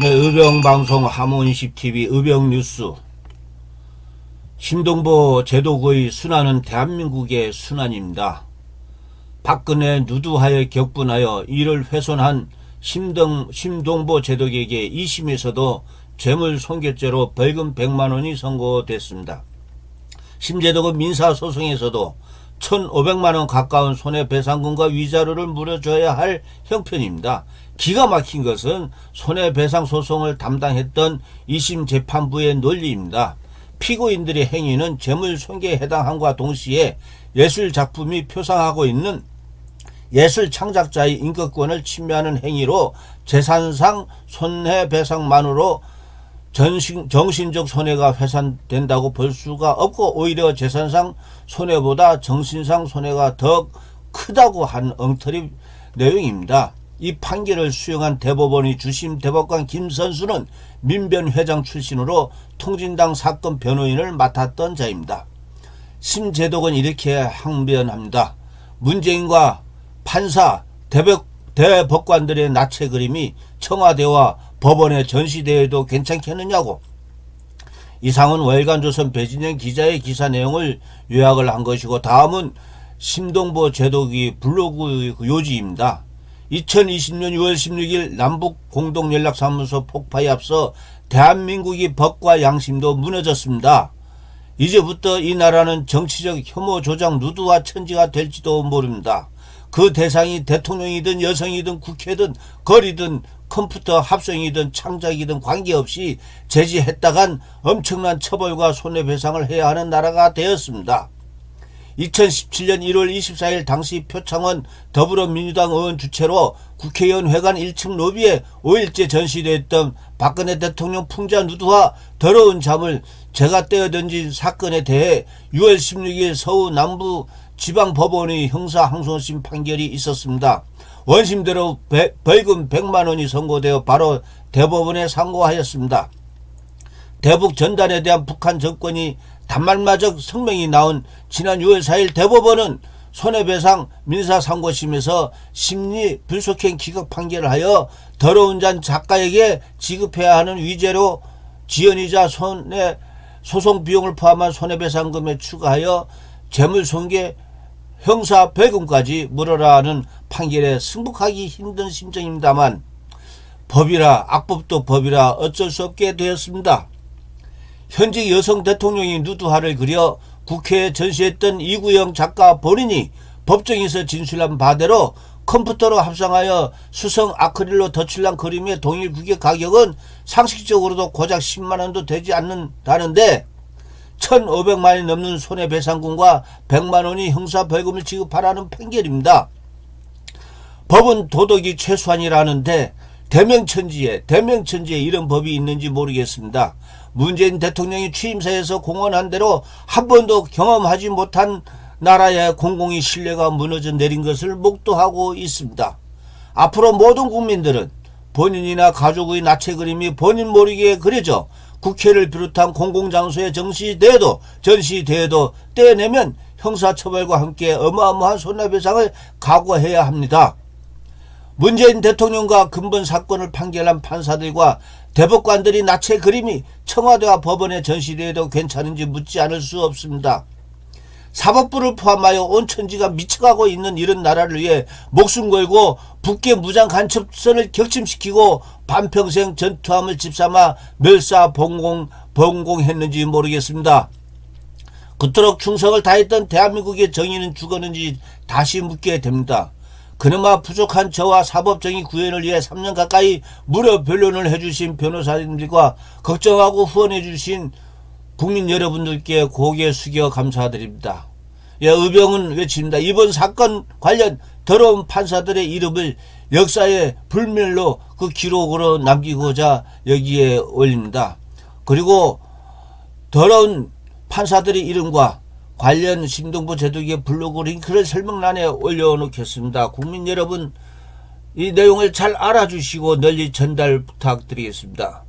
네, 의병방송 하모니식TV 의병뉴스 신동보 제도의 순환은 대한민국의 순환입니다. 박근혜 누두하에 격분하여 이를 훼손한 심동, 심동보 제독에게 2심에서도 재물 손괴죄로 벌금 100만원이 선고됐습니다. 심제독은 민사소송에서도 1,500만원 가까운 손해배상금과 위자료를 물어줘야 할 형편입니다. 기가 막힌 것은 손해배상 소송을 담당했던 2심 재판부의 논리입니다. 피고인들의 행위는 재물손괴에 해당함과 동시에 예술작품이 표상하고 있는 예술 창작자의 인격권을 침해하는 행위로 재산상 손해배상만으로 전신, 정신적 손해가 회산된다고 볼 수가 없고 오히려 재산상 손해보다 정신상 손해가 더 크다고 한 엉터리 내용입니다. 이 판결을 수용한 대법원의 주심 대법관 김선수는 민변 회장 출신으로 통진당 사건 변호인을 맡았던 자입니다. 심재독은 이렇게 항변합니다. 문재인과 판사, 대법, 대법관들의 나체 그림이 청와대와 법원에 전시대에도 괜찮겠느냐고 이상은 월간 조선 배진영 기자의 기사 내용을 요약을 한 것이고 다음은 심동보 제독이 블로그 요지입니다. 2020년 6월 16일 남북 공동연락사무소 폭파에 앞서 대한민국이 법과 양심도 무너졌습니다. 이제부터 이 나라는 정치적 혐오 조작 누드와 천지가 될지도 모릅니다. 그 대상이 대통령이든 여성이든 국회든 거리든 컴퓨터 합성이든 창작이든 관계없이 제지했다간 엄청난 처벌과 손해배상을 해야 하는 나라가 되었습니다. 2017년 1월 24일 당시 표창원 더불어민주당 의원 주최로 국회의원 회관 1층 로비에 5일째 전시되었던 박근혜 대통령 풍자 누드와 더러운 잠을 제가 떼어던진 사건에 대해 6월 16일 서울 남부 지방법원의 형사항소심 판결이 있었습니다. 원심대로 벌금 100만원이 선고되어 바로 대법원에 상고하였습니다. 대북 전단에 대한 북한 정권이 단말마적 성명이 나온 지난 6월 4일 대법원은 손해배상 민사상고심에서 심리 불속행 기각 판결을 하여 더러운 잔 작가에게 지급해야 하는 위제로 지연이자 손해 소송 비용을 포함한 손해배상금에 추가하여 재물손괴 형사 벌금까지 물어라는 판결에 승복하기 힘든 심정입니다만 법이라 악법도 법이라 어쩔 수 없게 되었습니다. 현직 여성 대통령이 누드화를 그려 국회에 전시했던 이구영 작가 본인이 법정에서 진술한 바대로 컴퓨터로 합성하여 수성 아크릴로 덧칠한 그림의 동일 구개 가격은 상식적으로도 고작 10만원도 되지 않는다는데 1,500만이 넘는 손해배상금과 100만원이 형사벌금을 지급하라는 판결입니다. 법은 도덕이 최소한이라는데 대명천지에 대명천지에 이런 법이 있는지 모르겠습니다. 문재인 대통령이 취임사에서 공언한 대로 한 번도 경험하지 못한 나라의 공공의 신뢰가 무너져 내린 것을 목도하고 있습니다. 앞으로 모든 국민들은 본인이나 가족의 나체 그림이 본인 모르게 그려져 국회를 비롯한 공공장소에 정시돼도 전시돼도 떼내면 형사처벌과 함께 어마어마한 손해배상을 각오해야 합니다. 문재인 대통령과 근본 사건을 판결한 판사들과 대법관들이 나체 그림이 청와대와 법원에 전시돼도 괜찮은지 묻지 않을 수 없습니다. 사법부를 포함하여 온 천지가 미쳐가고 있는 이런 나라를 위해 목숨 걸고 북계 무장 간첩선을 격침시키고 반평생 전투함을 집삼아 멸사 봉공, 봉공했는지 모르겠습니다. 그토록 충성을 다했던 대한민국의 정의는 죽었는지 다시 묻게 됩니다. 그나마 부족한 저와 사법정의 구현을 위해 3년 가까이 무료 변론을 해주신 변호사님들과 걱정하고 후원해주신 국민 여러분들께 고개 숙여 감사드립니다. 예, 의병은 외칩니다. 이번 사건 관련 더러운 판사들의 이름을 역사의 불멸로 그 기록으로 남기고자 여기에 올립니다. 그리고 더러운 판사들의 이름과 관련 심동보 제독의 블로그 링크를 설명란에 올려놓겠습니다. 국민 여러분 이 내용을 잘 알아주시고 널리 전달 부탁드리겠습니다.